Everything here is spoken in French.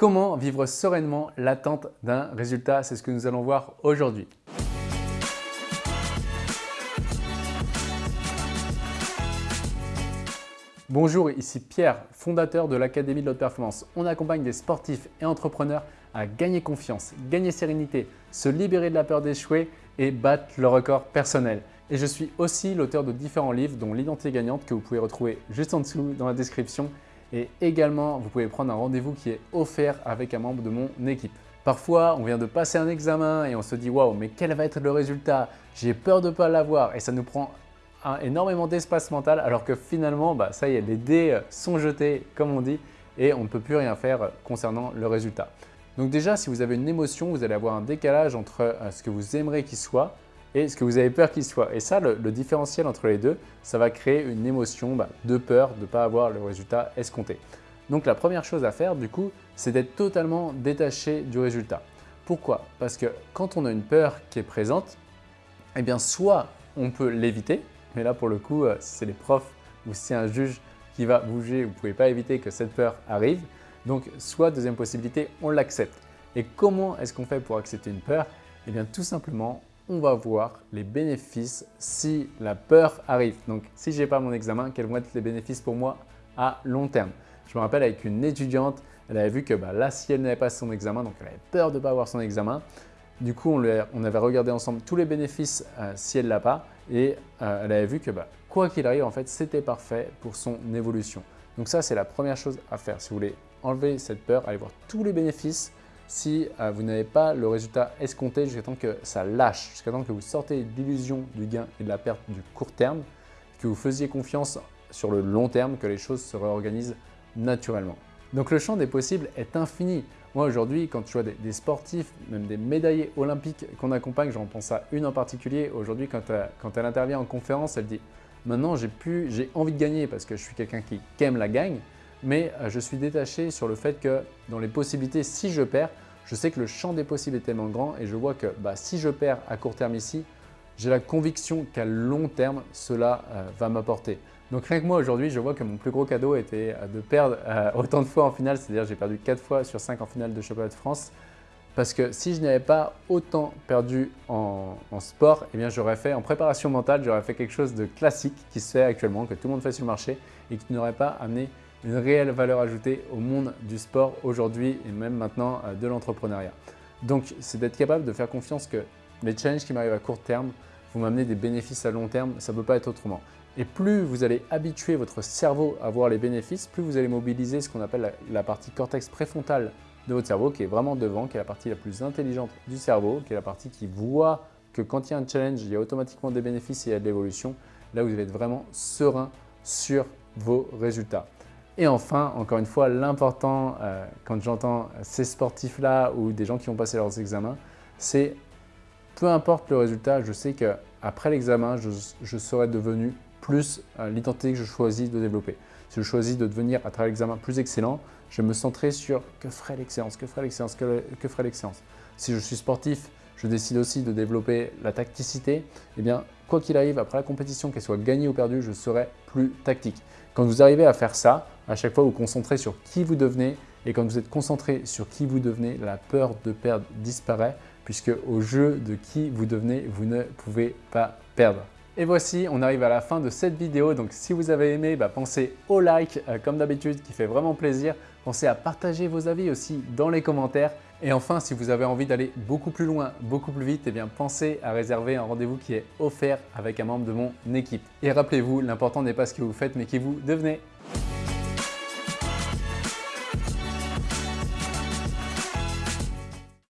Comment vivre sereinement l'attente d'un résultat? C'est ce que nous allons voir aujourd'hui. Bonjour, ici Pierre, fondateur de l'Académie de l'Haute Performance. On accompagne des sportifs et entrepreneurs à gagner confiance, gagner sérénité, se libérer de la peur d'échouer et battre le record personnel. Et je suis aussi l'auteur de différents livres dont l'identité gagnante que vous pouvez retrouver juste en dessous dans la description. Et également, vous pouvez prendre un rendez-vous qui est offert avec un membre de mon équipe. Parfois, on vient de passer un examen et on se dit « Waouh, mais quel va être le résultat? J'ai peur de ne pas l'avoir » et ça nous prend énormément d'espace mental alors que finalement, bah, ça y est, les dés euh, sont jetés comme on dit et on ne peut plus rien faire euh, concernant le résultat. Donc déjà, si vous avez une émotion, vous allez avoir un décalage entre euh, ce que vous aimeriez qu'il soit et ce que vous avez peur qu'il soit. Et ça, le, différentiel entre les deux, ça va créer une émotion bah, de peur de ne pas avoir le résultat escompté. Donc la première chose à faire du coup, c'est d'être totalement détaché du résultat. Pourquoi? Parce que quand on a une peur qui est présente, eh bien soit on peut l'éviter, mais là, pour le coup, euh, si c'est les profs ou si c'est un juge qui va bouger, vous ne pouvez pas éviter que cette peur arrive. Donc, soit deuxième possibilité, on l'accepte. Et comment est-ce qu'on fait pour accepter une peur? Eh bien, tout simplement, on va voir les bénéfices si la peur arrive. Donc, si je n'ai pas mon examen, quels vont être les bénéfices pour moi à long terme? Je me rappelle avec une étudiante, elle avait vu que bah, là, si elle n'avait pas son examen, donc elle avait peur de ne pas avoir son examen, du coup, on, avait regardé ensemble tous les bénéfices euh, si elle l'a pas et euh, elle avait vu que bah, quoi qu'il arrive, en fait, c'était parfait pour son évolution. Donc ça, c'est la première chose à faire. Si vous voulez enlever cette peur, allez voir tous les bénéfices si euh, vous n'avez pas le résultat escompté jusqu'à temps que ça lâche, jusqu'à temps que vous sortez d'illusion du gain et de la perte du court terme, que vous faisiez confiance sur le long terme, que les choses se réorganisent naturellement. Donc le champ des possibles est infini. Moi aujourd'hui, quand je vois des, sportifs, même des médaillés olympiques qu'on accompagne, j'en pense à une en particulier, aujourd'hui quand, euh, quand, elle intervient en conférence, elle dit « Maintenant j'ai envie de gagner parce que je suis quelqu'un qui, aime la gagne, mais euh, je suis détaché sur le fait que dans les possibilités, si je perds, je sais que le champ des possibles est tellement grand et je vois que bah, si je perds à court terme ici, j'ai la conviction qu'à long terme, cela euh, va m'apporter. Donc rien que moi aujourd'hui, je vois que mon plus gros cadeau était euh, de perdre autant de fois en finale, c'est-à-dire j'ai perdu 4 fois sur 5 en finale de championnat de France. Parce que si je n'avais pas autant perdu en, sport, eh bien j'aurais fait en préparation mentale, j'aurais fait quelque chose de classique qui se fait actuellement, que tout le monde fait sur le marché et qui n'aurait pas amené une réelle valeur ajoutée au monde du sport aujourd'hui et même maintenant euh, de l'entrepreneuriat. Donc c'est d'être capable de faire confiance que les challenges qui m'arrivent à court terme vont m'amener des bénéfices à long terme, ça ne peut pas être autrement. Et plus vous allez habituer votre cerveau à voir les bénéfices, plus vous allez mobiliser ce qu'on appelle la, partie cortex préfrontal de votre cerveau, qui est vraiment devant, qui est la partie la plus intelligente du cerveau, qui est la partie qui voit que quand il y a un challenge, il y a automatiquement des bénéfices et il y a de l'évolution. Là, vous allez être vraiment serein sur vos résultats. Et enfin, encore une fois, l'important euh, quand j'entends ces sportifs-là ou des gens qui ont passé leurs examens, c'est peu importe le résultat, je sais qu'après l'examen, je, serai devenu plus euh, l'identité que je choisis de développer. Si je choisis de devenir à travers l'examen plus excellent, je me centrer sur que ferait l'excellence, que ferait l'excellence, que, ferait l'excellence. Si je suis sportif, je décide aussi de développer la tacticité, eh bien, quoi qu'il arrive, après la compétition, qu'elle soit gagnée ou perdue, je serai plus tactique. Quand vous arrivez à faire ça, à chaque fois vous concentrez sur qui vous devenez et quand vous êtes concentré sur qui vous devenez, la peur de perdre disparaît puisque au jeu de qui vous devenez, vous ne pouvez pas perdre. Et voici, on arrive à la fin de cette vidéo. Donc si vous avez aimé, bah, pensez au like euh, comme d'habitude qui fait vraiment plaisir. Pensez à partager vos avis aussi dans les commentaires. Et enfin, si vous avez envie d'aller beaucoup plus loin, beaucoup plus vite, eh bien pensez à réserver un rendez-vous qui est offert avec un membre de mon équipe. Et rappelez-vous, l'important n'est pas ce que vous faites, mais qui vous devenez.